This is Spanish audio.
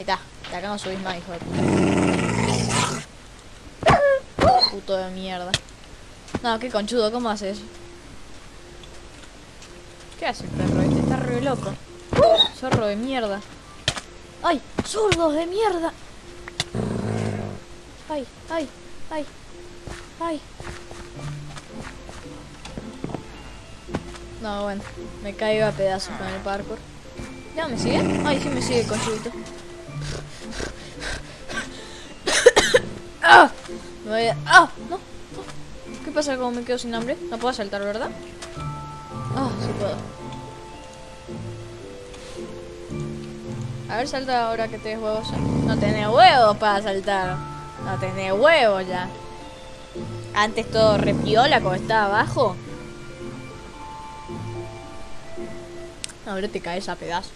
está. De acá no subís más, hijo de puta. Puto de mierda. No, qué conchudo, ¿cómo haces? ¿Qué hace el perro este? Está re loco. Zorro de mierda. ¡Ay! ¡Zurdos de mierda! ¡Ay! ¡Ay! ¡Ay! ¡Ay! No, bueno, me caigo a pedazos con el parkour. ¿Ya me sigue? Ay, sí me sigue con ¡Ah! Me voy a... ¡Ah! No. ¿Qué pasa como me quedo sin hambre? No puedo saltar, ¿verdad? Ah, sí puedo. A ver, salta ahora que tenés huevos. No tenés huevos para saltar. No tenés huevos ya. Antes todo repiola como estaba abajo. Ahora te caes a pedazos.